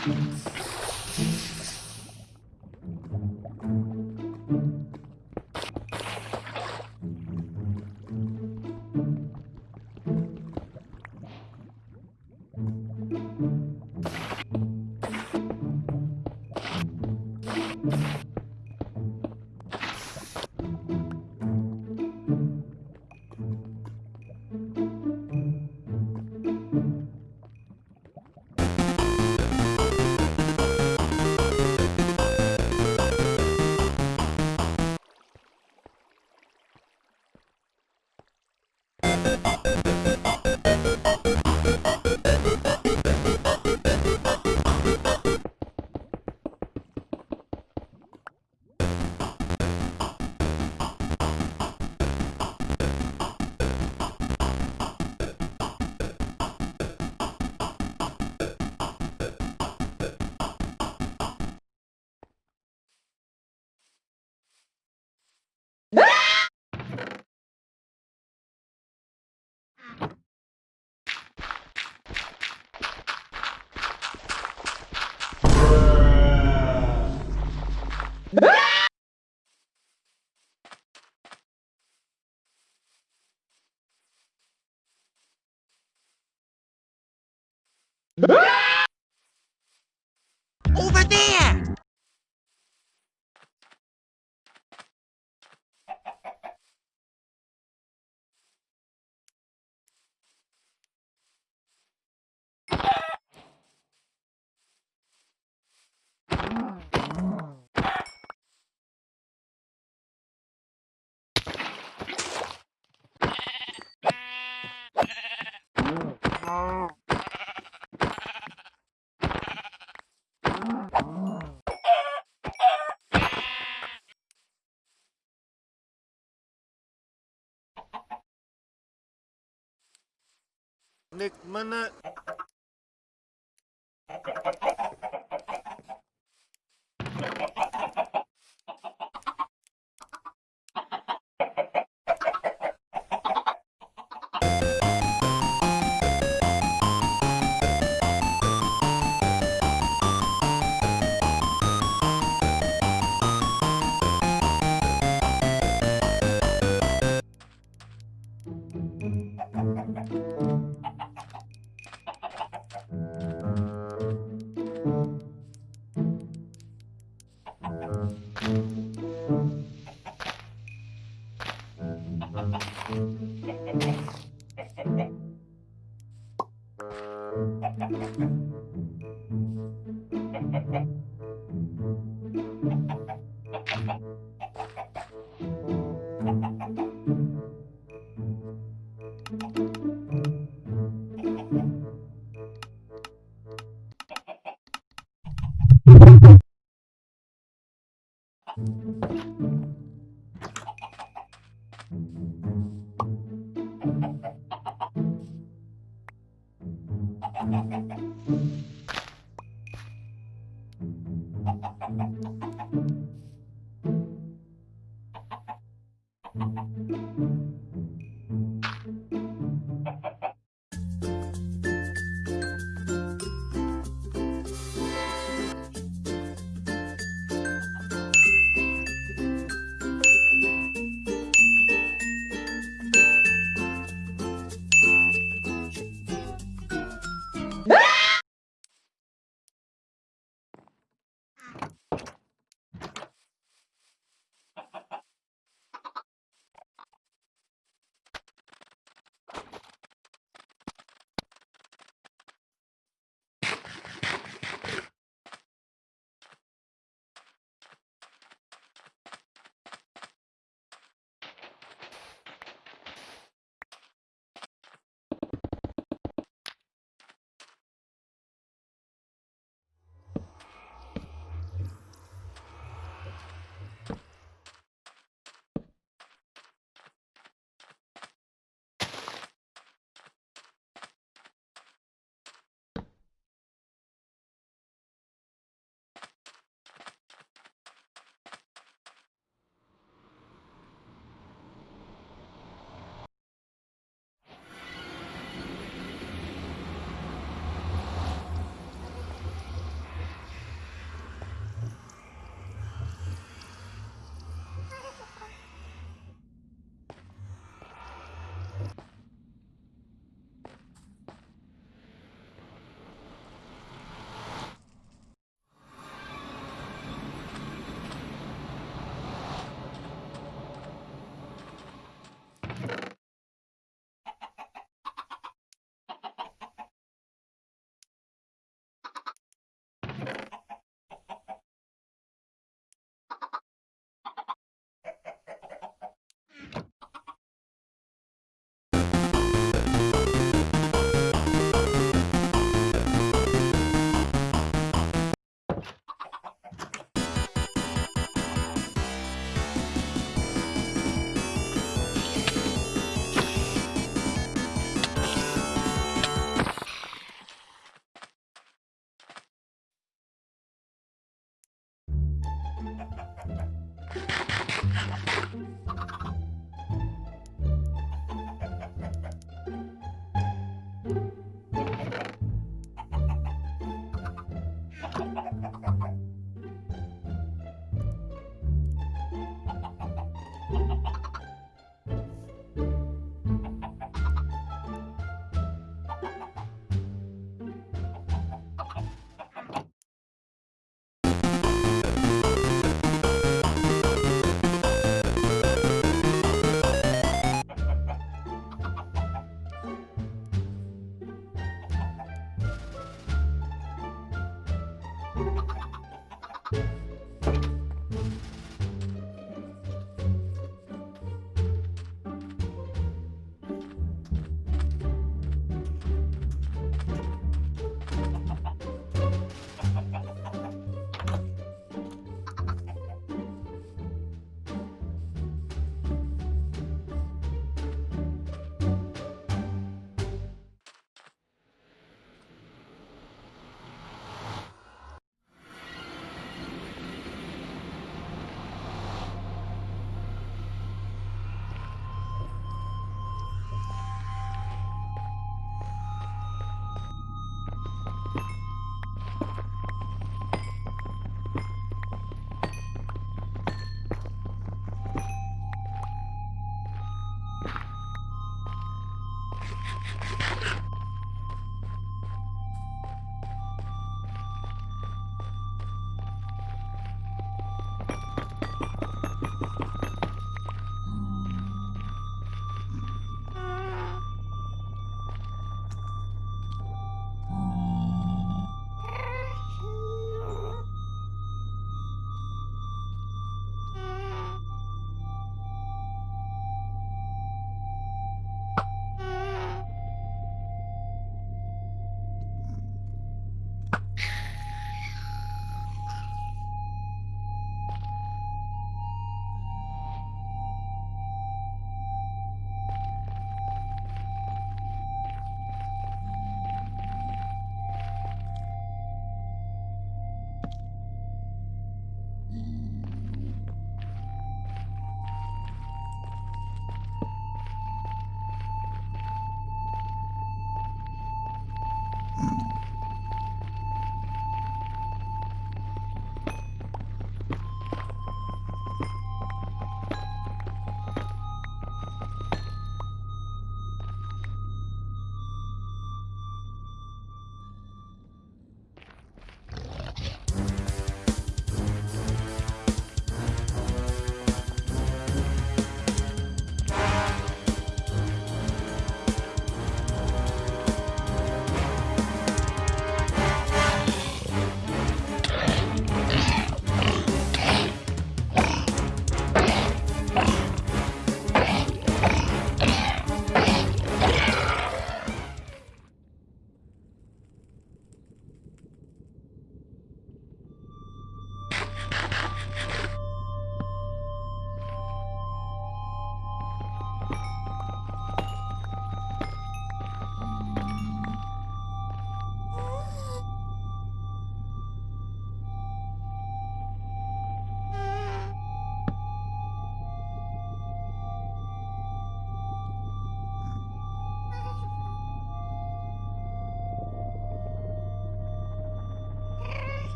Thanks. Over there! Nick mana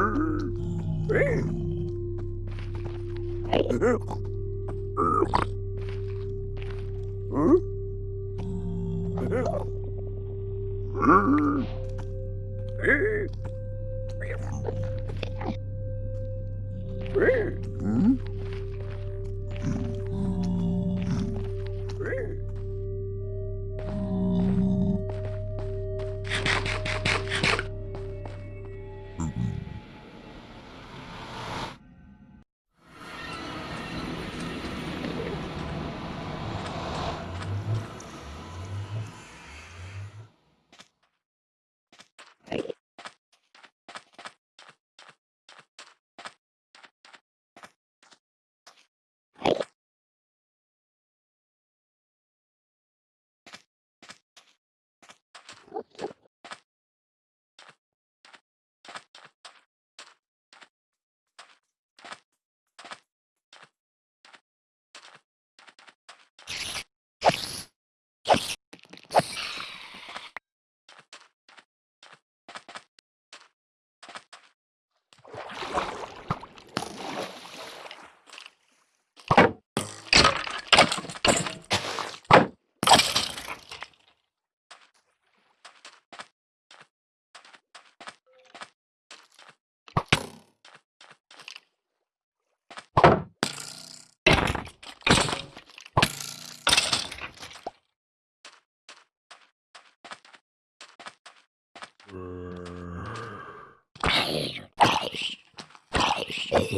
Mm-hmm.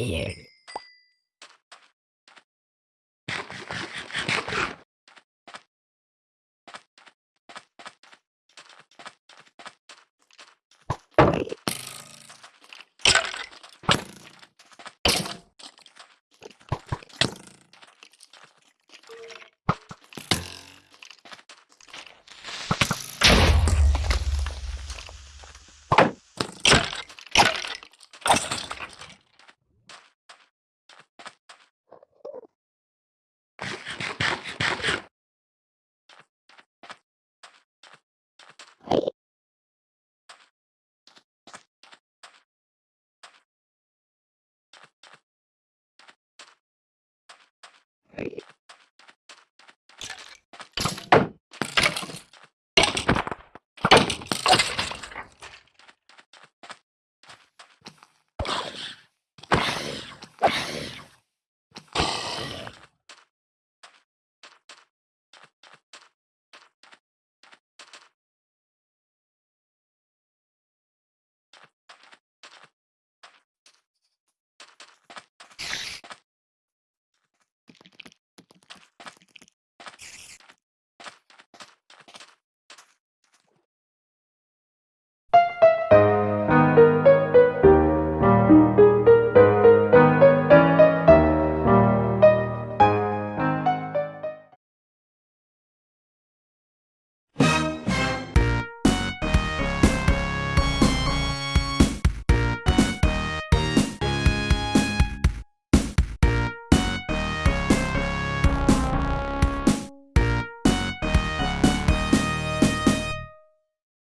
Yeah.